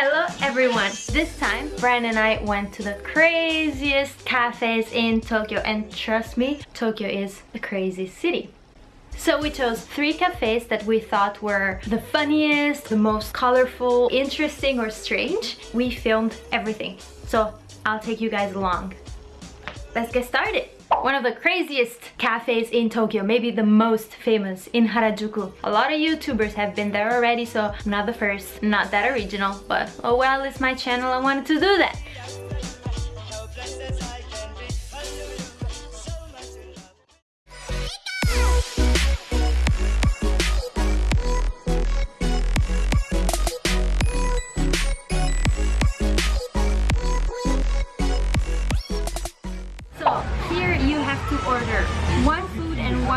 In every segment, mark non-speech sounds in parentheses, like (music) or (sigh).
Hello everyone! This time, Brian and I went to the craziest cafes in Tokyo and trust me, Tokyo is a crazy city. So we chose three cafes that we thought were the funniest, the most colorful, interesting or strange. We filmed everything. So I'll take you guys along. Let's get started! One of the craziest cafes in Tokyo, maybe the most famous in Harajuku. A lot of YouTubers have been there already, so I'm not the first, not that original, but oh well, it's my channel, I wanted to do that.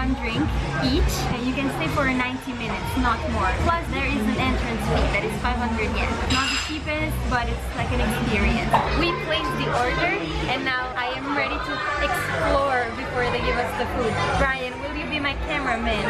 One drink each and you can stay for 90 minutes not more. Plus there is an entrance fee that is 500 yen. Not the cheapest but it's like an experience. We placed the order and now I am ready to explore before they give us the food. Brian will you be my cameraman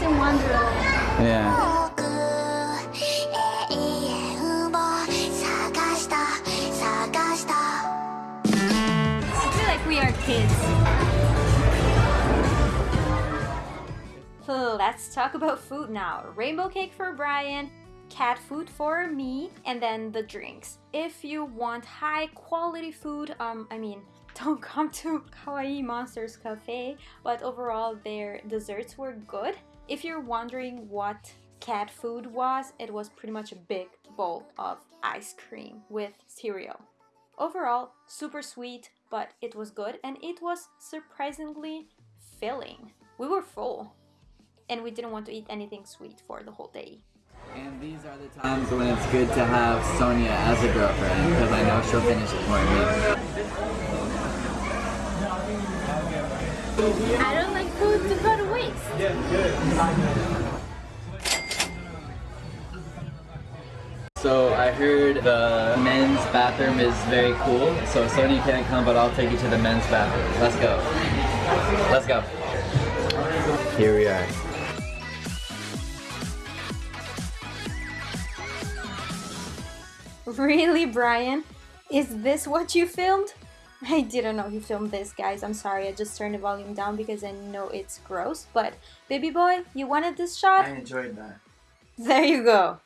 Alice in Wonderland. Yeah. I feel like we are kids. So let's talk about food now. Rainbow cake for Brian, cat food for me, and then the drinks. If you want high quality food, um, I mean, (laughs) don't come to Kawaii Monsters Cafe, but overall their desserts were good. If you're wondering what cat food was, it was pretty much a big bowl of ice cream with cereal. Overall, super sweet, but it was good and it was surprisingly filling. We were full and we didn't want to eat anything sweet for the whole day. And these are the times when it's good to have Sonia as a girlfriend because I know she'll finish it for me. I don't like food to go So I heard the men's bathroom is very cool. So Sonia can't come, but I'll take you to the men's bathroom. Let's go. Let's go. Here we are. Really, Brian? Is this what you filmed? (laughs) I didn't know he filmed this, guys. I'm sorry, I just turned the volume down because I know it's gross. But, baby boy, you wanted this shot? I enjoyed that. There you go.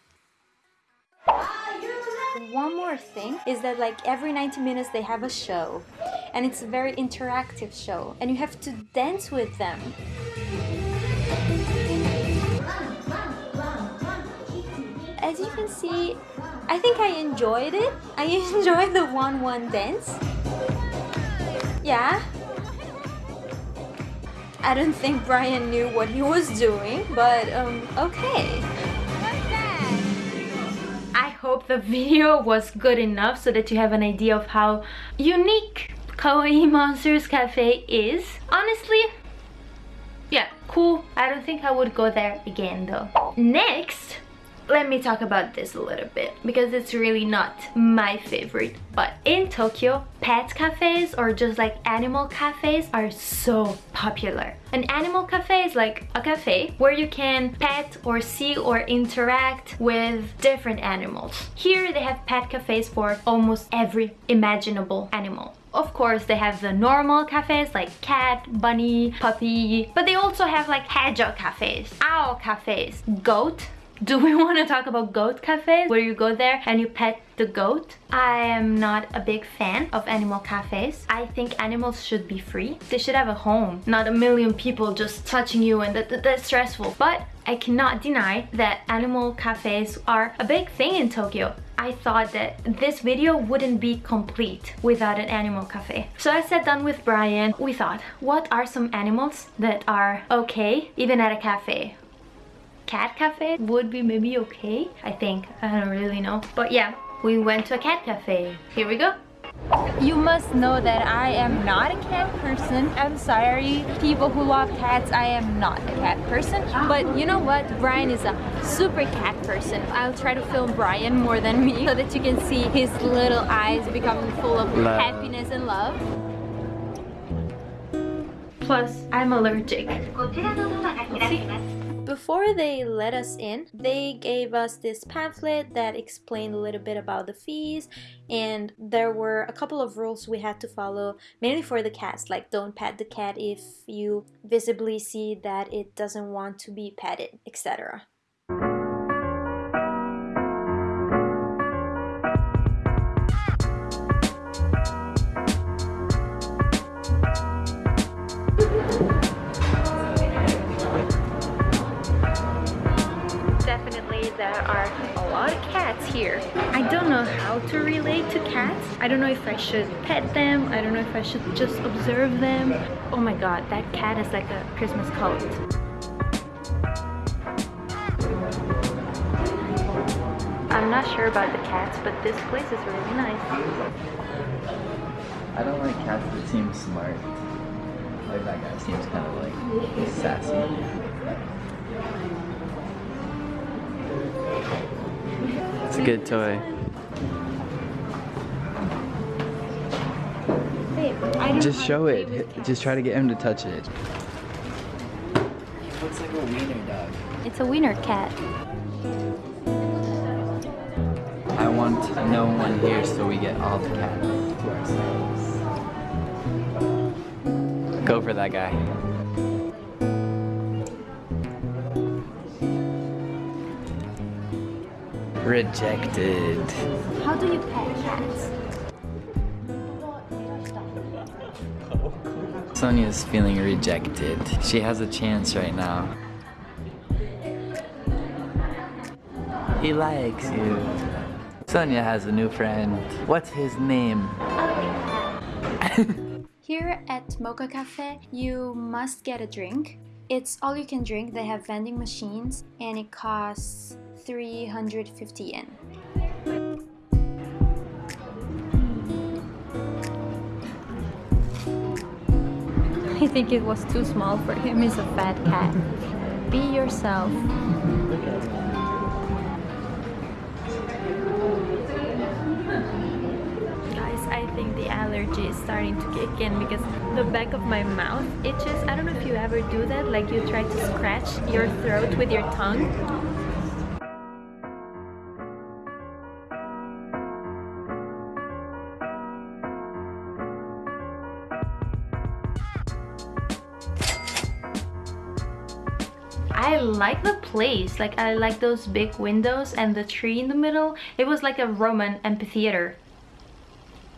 One more thing is that like every 90 minutes they have a show. And it's a very interactive show. And you have to dance with them. As you can see, I think I enjoyed it. I (laughs) enjoyed the 1-1 dance. Yeah. I don't think Brian knew what he was doing, but um, okay. I hope the video was good enough so that you have an idea of how unique Kawaii Monsters Cafe is. Honestly, yeah, cool. I don't think I would go there again though. Next, let me talk about this a little bit because it's really not my favorite but in Tokyo pet cafes or just like animal cafes are so popular. An animal cafe is like a cafe where you can pet or see or interact with different animals. Here they have pet cafes for almost every imaginable animal. Of course, they have the normal cafes like cat, bunny, puppy, but they also have like hedgehog cafes, owl cafes, goat, do we (laughs) want to talk about goat cafes where you go there and you pet the goat? I am not a big fan of animal cafes. I think animals should be free. They should have a home, not a million people just touching you and that, that, that's stressful. But I cannot deny that animal cafes are a big thing in Tokyo. I thought that this video wouldn't be complete without an animal cafe. So I sat down with Brian. We thought, what are some animals that are okay even at a cafe? Cat cafe would be maybe okay I think I don't really know but yeah we went to a cat cafe here we go You must know that I am not a cat person. I'm sorry, people who love cats, I am not a cat person. But you know what? Brian is a super cat person. I'll try to film Brian more than me so that you can see his little eyes becoming full of Love. happiness and love. Plus, I'm allergic. Before they let us in, they gave us this pamphlet that explained a little bit about the fees and there were a couple of rules we had to follow mainly for the cats like don't pet the cat if you visibly see that it doesn't want to be petted, etc. I don't know if I should pet them. I don't know if I should just observe them. Oh my god, that cat is like a Christmas cult. I'm not sure about the cats, but this place is really nice. I don't like cats that seem smart. Like that guy seems kind of like sassy. It's a good toy. Just know show it. Just try to get him to touch it. He looks like a wiener dog. It's a wiener cat. I want no one here so we get all the cats to ourselves. Go for that guy. Rejected. How do you pet cats? Sonia's feeling rejected. She has a chance right now. He likes you. Sonia has a new friend. What's his name? (laughs) Here at Mocha Cafe, you must get a drink. It's all you can drink. They have vending machines and it costs 350 yen. Think it was too small for him. He's a fat cat. Be yourself. Guys, I think the allergy is starting to kick in because the back of my mouth itches. I don't know if you ever do that, like you try to scratch your throat with your tongue. Like the place, like I like those big windows and the tree in the middle. It was like a Roman amphitheater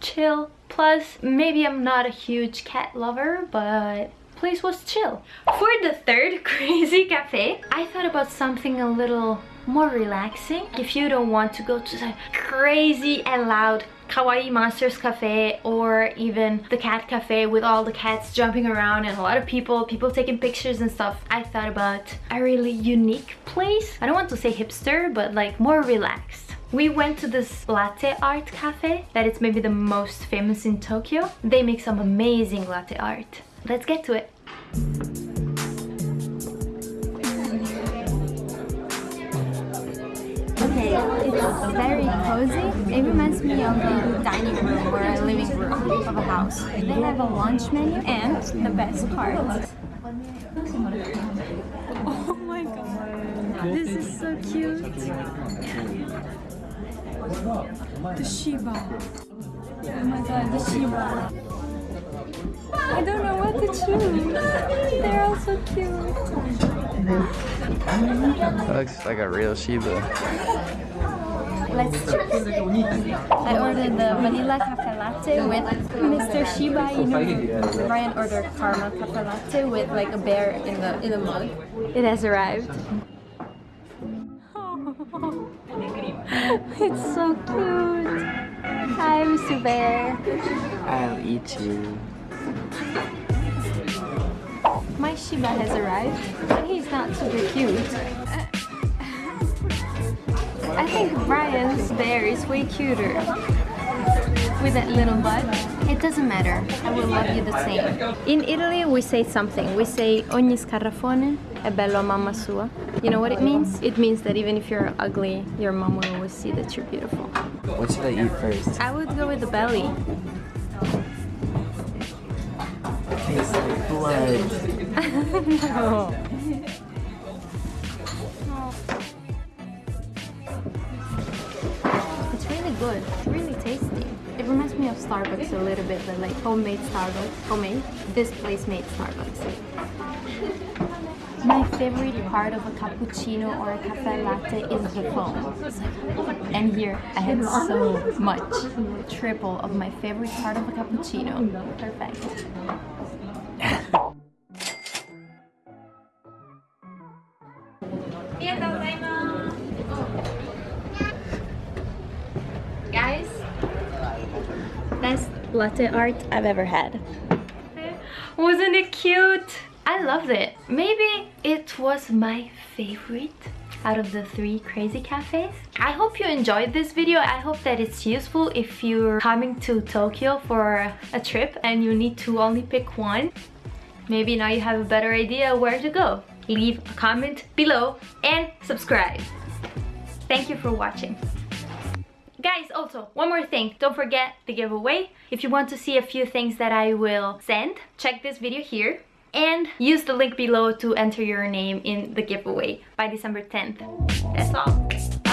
chill. Plus, maybe I'm not a huge cat lover, but place was chill. For the third (laughs) crazy cafe, I thought about something a little more relaxing. If you don't want to go to the crazy and loud Kawaii Monsters Cafe or even the cat cafe with all the cats jumping around and a lot of people, people taking pictures and stuff. I thought about a really unique place. I don't want to say hipster, but like more relaxed. We went to this latte art cafe that is maybe the most famous in Tokyo. They make some amazing latte art. Let's get to it. Okay, it's very cozy. It reminds me of a dining room or a living room of a house. They have a lunch menu and the best part. Oh my god, this is so cute. The Shiba. Oh my god, the Shiba. I don't know what to choose. They're all so cute. That looks like a real Shiba. Let's choose. I ordered the vanilla cafe latte with Mr. Shiba Inu. Brian ordered caramel cafe latte with like a bear in the in the mug. It has arrived. (laughs) It's so cute. Hi, Mr. Bear. I'll eat you. My Shiba has arrived, but he's not super cute. I think Brian's bear is way cuter. with that little butt, It doesn't matter. I will love you the same. In Italy, we say something. We say ogni scarafone è bello a mamma sua. You know what it means? It means that even if you're ugly, your mom will always see that you're beautiful. What should I eat first? I would go with the belly. Tastes like blood. No. (laughs) It's really good. It's really tasty. It reminds me of Starbucks a little bit, but like homemade Starbucks. Homemade. This place made Starbucks. My favorite part of a cappuccino or a cafe latte is the foam. And here I had so much. Triple of my favorite part of a cappuccino. Perfect. (laughs) latte art I've ever had. Wasn't it cute? I loved it. Maybe it was my favorite out of the three crazy cafes. I hope you enjoyed this video. I hope that it's useful if you're coming to Tokyo for a trip and you need to only pick one. Maybe now you have a better idea where to go. Leave a comment below and subscribe. Thank you for watching. Guys, also, one more thing. Don't forget the giveaway. If you want to see a few things that I will send, check this video here and use the link below to enter your name in the giveaway by December 10th. That's all.